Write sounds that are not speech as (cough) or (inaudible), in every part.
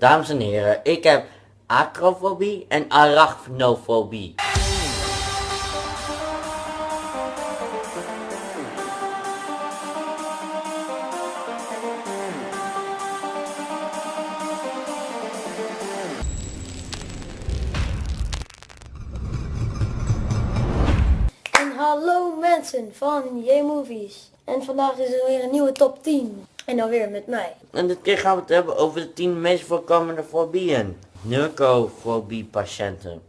Dames en heren, ik heb acrofobie en arachnofobie. En hallo mensen van J-Movies. En vandaag is er weer een nieuwe top 10. En dan weer met mij. En dit keer gaan we het hebben over de 10 meest voorkomende fobieën. Neurofobie patiënten.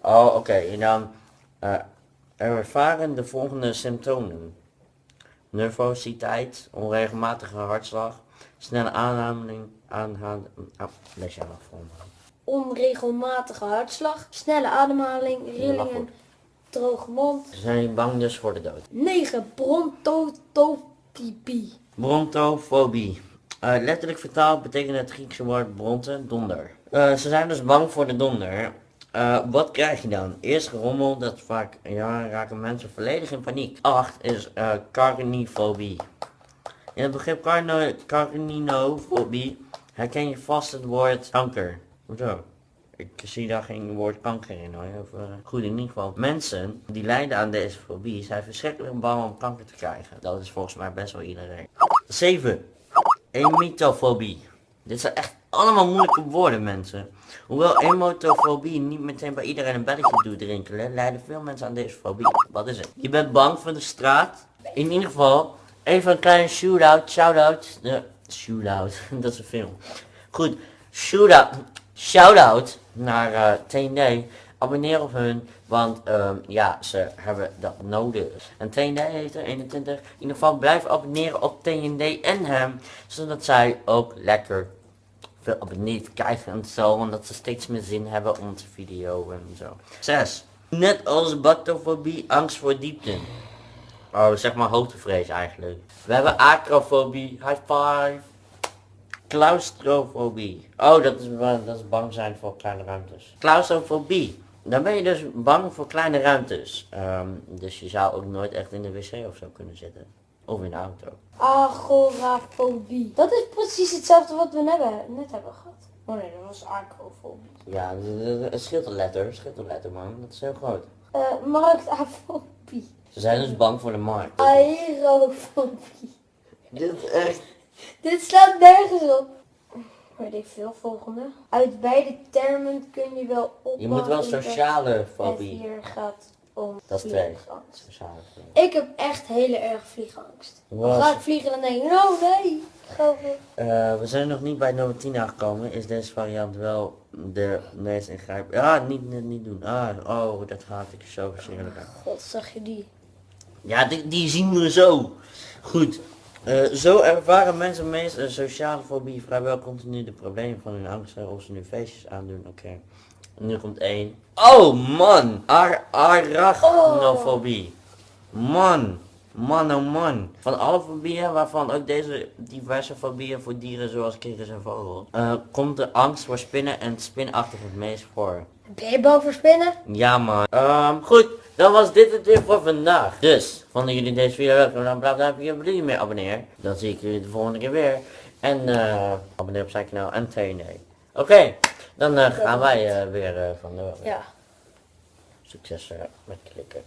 Oh, oké. En dan eh, ervaren de volgende symptomen. Nervositeit, onregelmatige hartslag, snelle aanhaling, aanhaling, ah, lees jij voor me. Onregelmatige hartslag, snelle ademhaling, rillingen, droge mond. Ze zijn bang dus voor de dood. 9. Brontotopie. Brontofobie. Eh, letterlijk vertaald betekent het Griekse woord bronte, donder. Eh, ze zijn dus bang voor de donder. Eh, wat krijg je dan? Eerst gerommel, dat vaak, ja, raken mensen volledig in paniek. 8 is carnifobie. In het begrip carno, herken je vast het woord kanker. Hoezo? Ik zie daar geen woord kanker in hoor. Of, eh, goed, in ieder geval. Mensen die lijden aan deze fobie zijn verschrikkelijk bang om kanker te krijgen. Dat is volgens mij best wel iedereen. 7. Emitofobie. Dit zijn echt allemaal moeilijke woorden mensen. Hoewel emotofobie niet meteen bij iedereen een belletje doet rinkelen, lijden veel mensen aan deze fobie. Wat is het? Je bent bang voor de straat. In ieder geval, even een kleine shootout, shout-out. De shootout, (laughs) dat is een film. Goed, shootout, shout-out naar eh TND. Abonneer op hun, want ehm, ja, ze hebben dat nodig. En TND heeft er 21. In ieder geval blijf abonneren op TND en hem, zodat zij ook lekker veel abonnees krijgen en zo, omdat ze steeds meer zin hebben om te video en zo. 6. Net als bactofobie, angst voor diepte. Oh, zeg maar hoogtevrees eigenlijk. We hebben acrofobie, high five. Claustrofobie. Oh, dat is, dat is bang zijn voor kleine ruimtes. Claustrofobie. Dan ben je dus bang voor kleine ruimtes. Ehm, dus je zou ook nooit echt in de wc of zo kunnen zitten. Of in de auto. Agorafobie. Dat is precies hetzelfde wat we net hebben, net hebben gehad. Oh nee, dat was acrofobie. Ja, het- scheelt een letter, het scheelt een letter man. Dat is heel groot. Eh marktafobie. Ze zijn dus bang voor de markt. Aerofobie. Dit is echt... Dit slaat nergens op. Weet ik veel, volgende. Uit beide termen kun je wel opmaken. Je moet wel sociale Het fobie. hier gaat om Dat is twee. vliegangst. Sociale fobie. Ik heb echt hele erg vliegangst. Ga ik vliegen en dan denk ik, oh nee. Ga weg. Eh, we zijn nog niet bij nummer 10 aangekomen. Is deze variant wel de meest ingrijpende? Ja, niet, niet, niet doen. Ah, oh, dat gaat ik zo verschrikkelijk aan. God, zag je die? Ja, die, die zien we zo. Goed. Eh, zo ervaren mensen meest een sociale fobie vrijwel continu de problemen van hun angsten of ze nu feestjes aandoen. Oké. Nu komt één. Oh man! Ar arachnofobie. Man. Man oh man. Van alle fobieën, waarvan ook deze diverse fobieën voor dieren zoals kikkers en vogels, eh, komt de angst voor spinnen en spinachtig het meest voor. Ben je bang voor spinnen? Ja man. Ehm, goed, dan was dit het weer voor vandaag. Dus, vonden jullie deze video leuk? Dan blijf duimpje op meer abonneren. Dan zie ik jullie de volgende keer weer. En eh, abonneer op zijn kanaal en TND. Oké, dan eh, gaan wij eh, weer van de Ja. Succes met klikken.